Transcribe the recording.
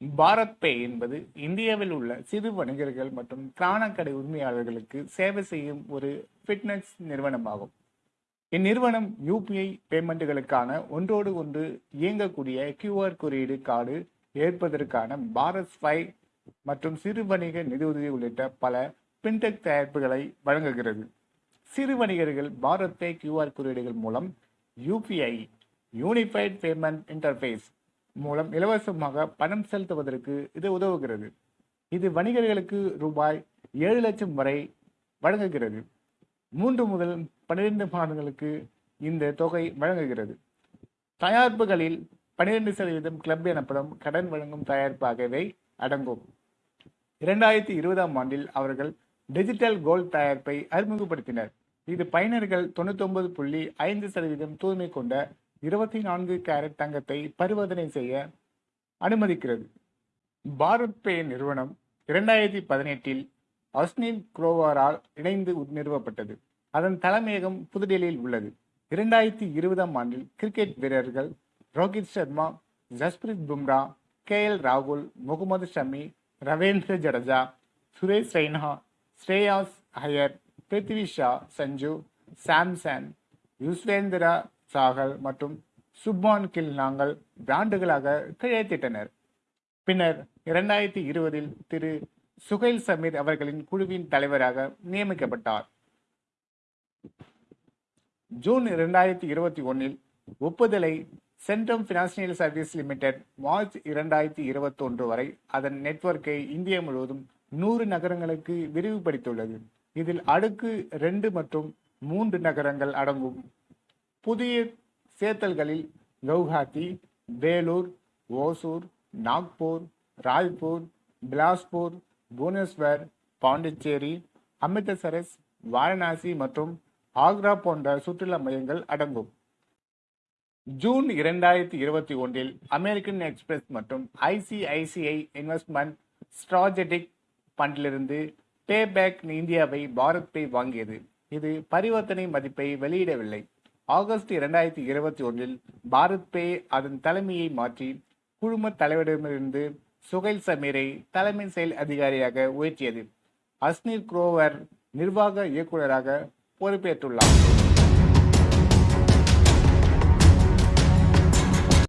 பாரத் பே என்பது இந்தியாவில் உள்ள சிறு வணிகர்கள் மற்றும் கிரானக்கடை உரிமையாளர்களுக்கு சேவை செய்யும் ஒரு ஃபிட்னஸ் நிறுவனமாகும். இந்நிறுவனம் யூபிஐ பேமெண்ட்டுகளுக்கான ஒன்றோடு ஒன்று இயங்கக்கூடிய கியூஆர் குறியீடு கார்டு ஏற்பதற்கான பாரத் ஸ்பை மற்றும் சிறு வணிக நிதியுதவி உள்ளிட்ட பல பின்டெக் தயாரிப்புகளை வழங்குகிறது. சிறு வணிகர்கள் பாரத் பே கியூஆர் குறியீடுகள் மூலம் யூபிஐ யூனிஃபைட் பேமெண்ட் இன்டர்ஃபேஸ் மூலம் இலவசமாக பணம் செலுத்துவதற்கு இது உதவுகிறது. இது வணிகர்களுக்கு ரூபாய் ஏழு லட்சம் வரை வழங்குகிறது. மூன்று முதல் பன்னிரெண்டு மாதங்களுக்கு இந்த தொகை வழங்குகிறது. தயாரிப்புகளில் பன்னிரெண்டு சதவீதம் கிளப் எனப்படும் கடன் வழங்கும் தயாரிப்பாகவே அடங்கும். இரண்டாயிரத்தி இருபதாம் ஆண்டில் அவர்கள் டிஜிட்டல் கோல்ட் தயாரிப்பை அறிமுகப்படுத்தினர். இது பயனர்கள் தொண்ணூத்தொன்பது புள்ளி ஐந்து சதவீதம் தூய்மை கொண்ட இருபத்தி நான்கு கேரட் தங்கத்தை பரிவர்த்தனை செய்ய அனுமதிக்கிறது. பாரத் பே நிறுவனம் இரண்டாயிரத்தி பதினெட்டில் அஸ்னின் குரோவரால் இணைந்து நிறுவப்பட்டது. அதன் தலைமையகம் புதுடெல்லியில் உள்ளது. இரண்டாயிரத்தி இருபதாம் ஆண்டில் கிரிக்கெட் வீரர்கள் ரோஹித் சர்மா ஜஸ்பிரித் பும்ரா கே எல் ராகுல் முகமது ஷமி ரவீந்திர ஜடேஜா சுரேஷ் ரெய்னா ஸ்ரேயாஸ் ஹயர் பிருத்வி ஷா சஞ்சு சாம்சன் யுஸ்வேந்திரா சாகல் மற்றும் சுப்பான் கில் நாங்கள் பிராண்டுகளாக கையெழுத்திட்டனர் பின்னர் இரண்டாயிரத்தி இருபதில் திரு. சுகைல் சமீர் அவர்களின் குழுவின் தலைவராக நியமிக்கப்பட்டார். ஜூன் இரண்டாயிரத்தி இருபத்தி ஒன்னில் ஒப்புதலை Centrum financial service limited March இரண்டாயிரத்தி இருபத்தி ஒன்று வரை அதன் நெட்வொர்க்கை இந்தியா முழுவதும் நூறு நகரங்களுக்கு விரிவுபடுத்தியுள்ளது. இதில் அடுக்கு ரெண்டு மற்றும் மூன்று நகரங்கள் அடங்கும். புதிய சேர்த்தல்களில் கவுஹாத்தி வேலூர் ஓசூர் நாக்பூர் ராய்ப்பூர் பிலாஸ்பூர் புவனேஸ்வர் பாண்டிச்சேரி அமிர்தசரஸ் வாரணாசி மற்றும் ஆக்ரா போன்ற சுற்றுலா மையங்கள் அடங்கும். ஜூன் இரண்டாயிரத்தி இருபத்தி ஒன்றில் அமெரிக்கன் எக்ஸ்பிரஸ் மற்றும் ஐசிஐசிஐ இன்வெஸ்ட்மெண்ட் ஸ்ட்ராஜெடிக் ஃபண்டிலிருந்து பேபேக் இந்தியாவை பாரத் பே வாங்கியது. இது பரிவர்த்தனை மதிப்பை வெளியிடவில்லை. ஆகஸ்ட் இரண்டாயிரத்தி இருபத்தி ஒன்றில் பாரத் பே அதன் தலைமையை மாற்றி குழும தலைவரிடமிருந்து சுகைல் சமீரை தலைமை செயல் அதிகாரியாக உயர்த்தியது. அஸ்னீர் குரோவர் நிர்வாக இயக்குநராக பொறுப்பேற்றுள்ளார்.